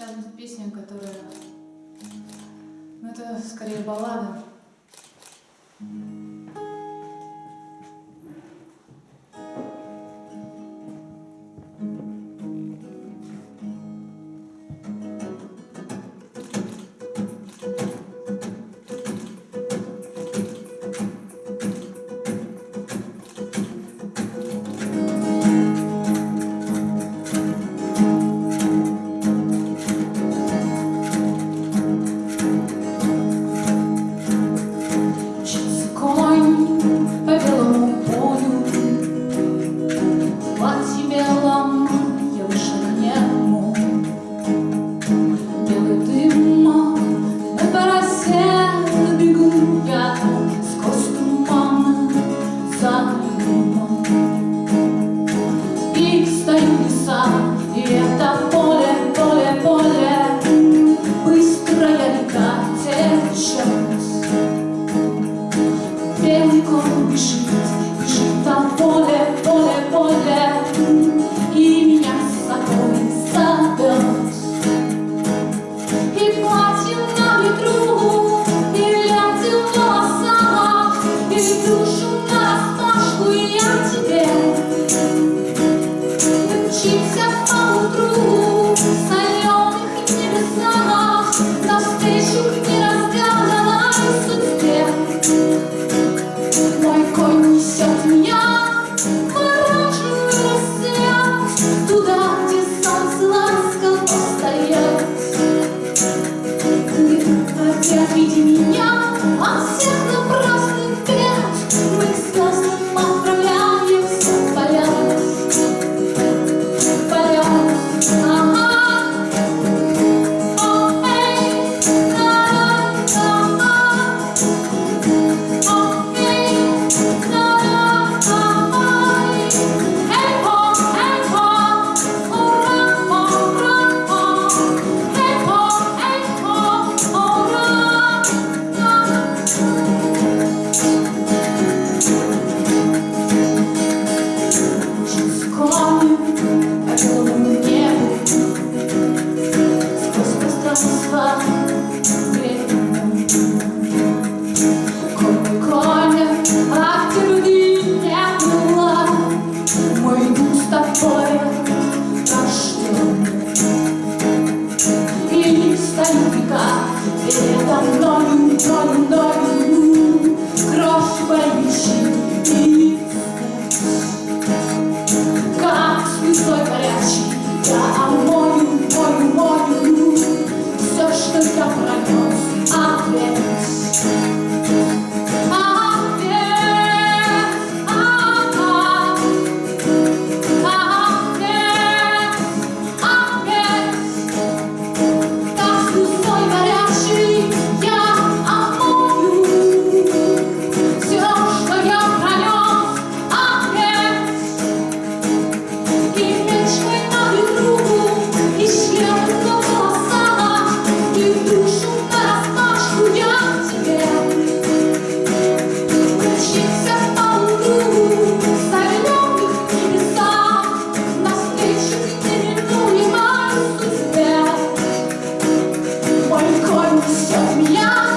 Сейчас будет песня, которая... Ну, это скорее баллада. Я Yeah. just me out.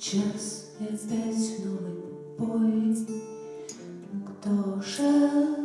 Час и опять новый бой. Кто же,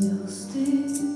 still stay.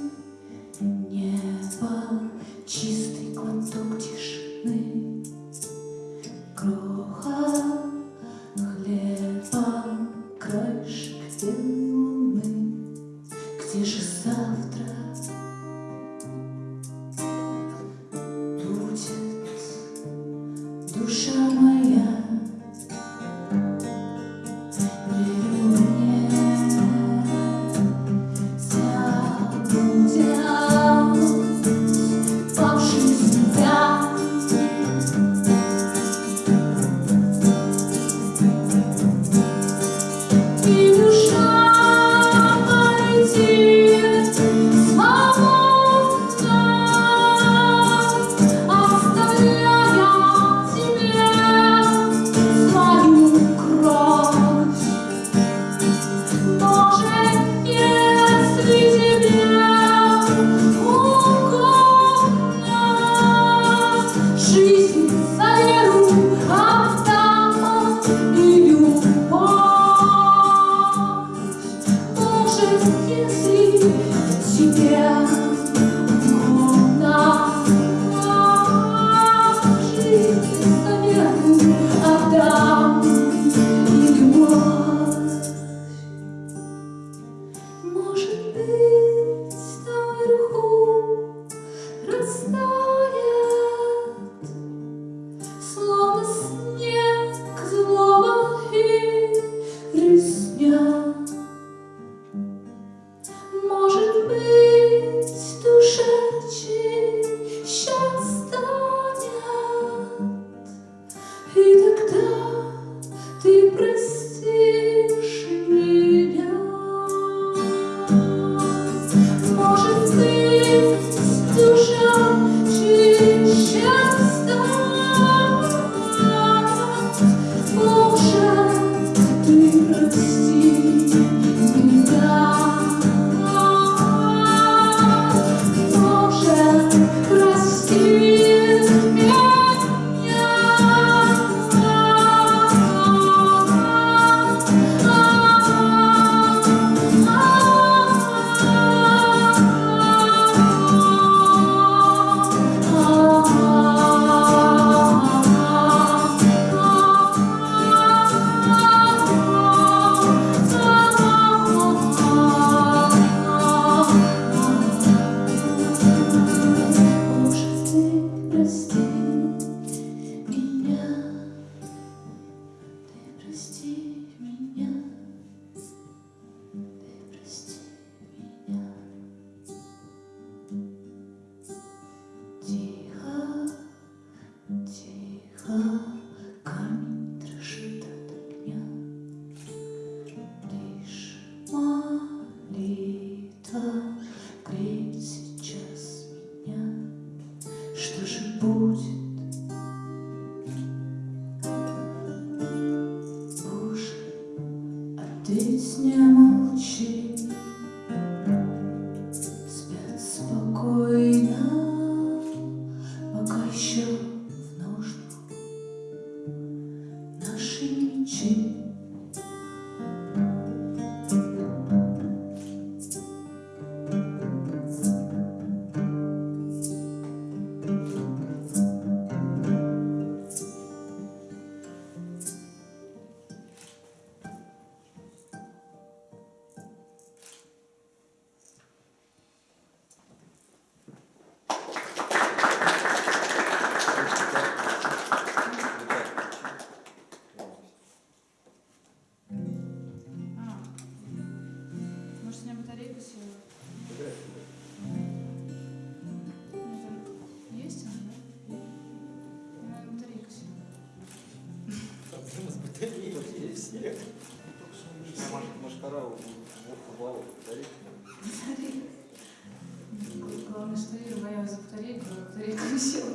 believe. Боялась за батарейку,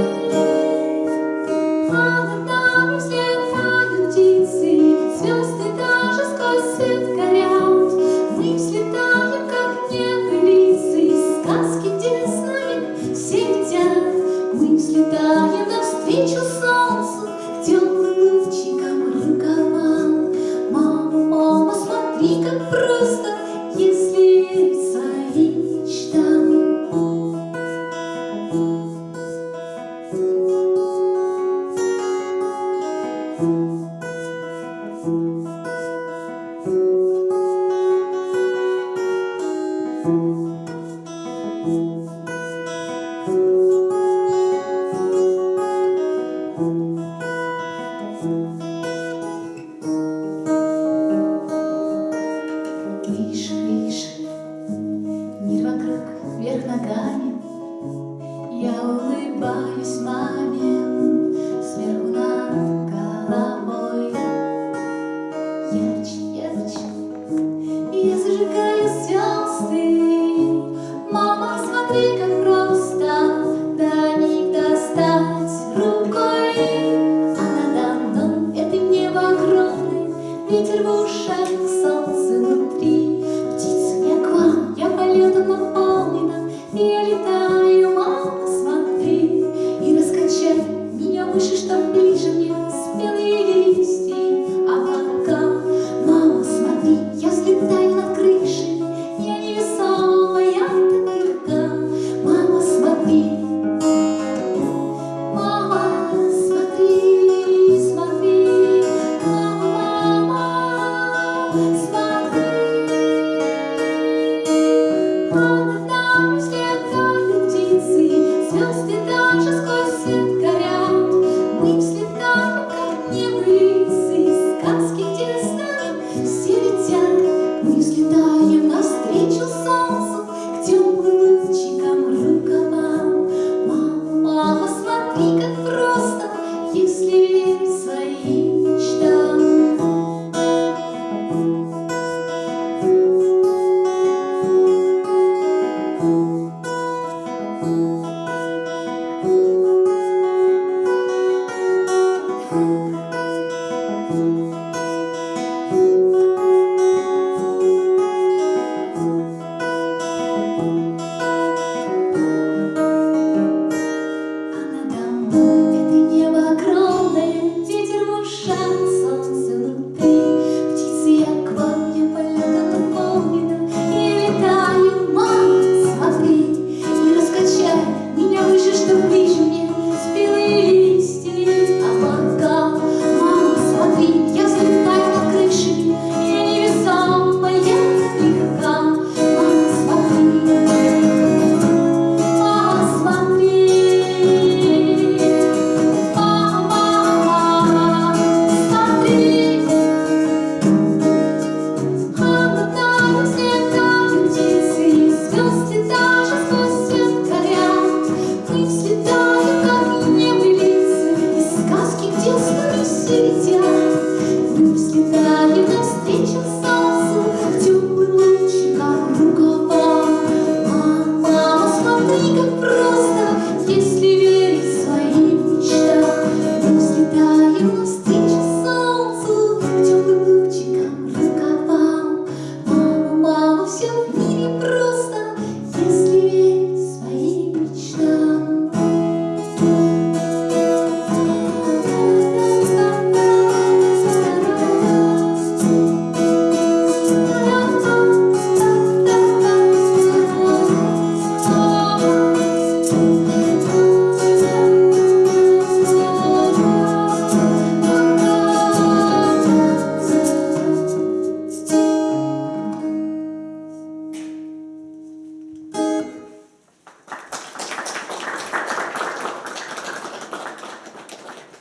Música